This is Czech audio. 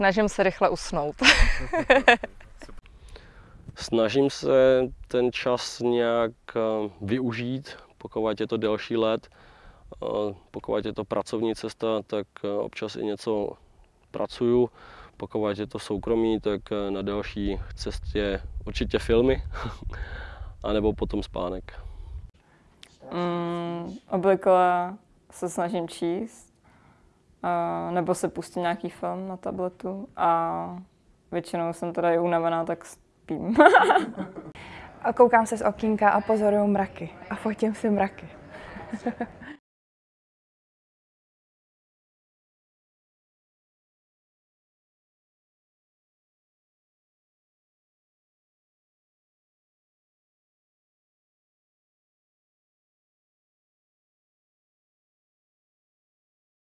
Snažím se rychle usnout. Snažím se ten čas nějak eh, využít, pokud je to delší let. Eh, pokud je to pracovní cesta, tak eh, občas i něco pracuju. Pokud je to soukromí, tak na další cestě určitě filmy, anebo potom spánek. Mm, obvykle se snažím číst, a, nebo se pustím nějaký film na tabletu a většinou jsem teda i unavená, tak spím. A koukám se z okýnka a pozoruju mraky. A fotím si mraky.